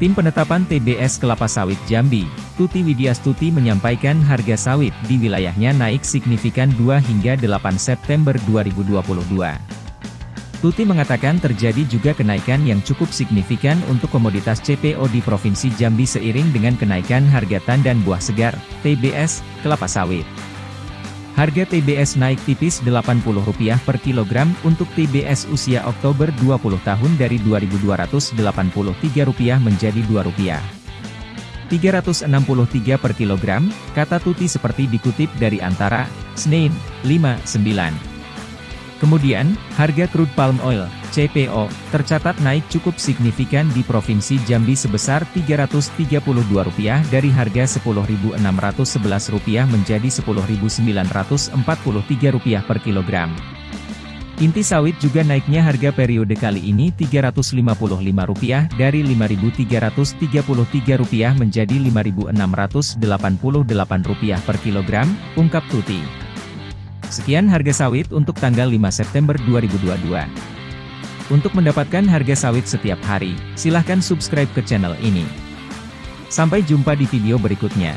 Tim penetapan TBS Kelapa Sawit Jambi, Tuti Widyastuti menyampaikan harga sawit di wilayahnya naik signifikan 2 hingga 8 September 2022. Tuti mengatakan terjadi juga kenaikan yang cukup signifikan untuk komoditas CPO di Provinsi Jambi seiring dengan kenaikan harga tandan buah segar, TBS, kelapa sawit. Harga TBS naik tipis Rp80 per kilogram untuk TBS usia Oktober 20 tahun dari Rp2.283 menjadi Rp2. 363 per kilogram, kata Tuti seperti dikutip dari antara, Senin, 59. Kemudian, harga crude palm oil, CPO, tercatat naik cukup signifikan di Provinsi Jambi sebesar Rp332 dari harga Rp10.611 menjadi Rp10.943 per kilogram. Inti sawit juga naiknya harga periode kali ini Rp355 dari Rp5.333 menjadi Rp5.688 per kilogram, ungkap Tuti. Sekian harga sawit untuk tanggal 5 September 2022. Untuk mendapatkan harga sawit setiap hari, silahkan subscribe ke channel ini. Sampai jumpa di video berikutnya.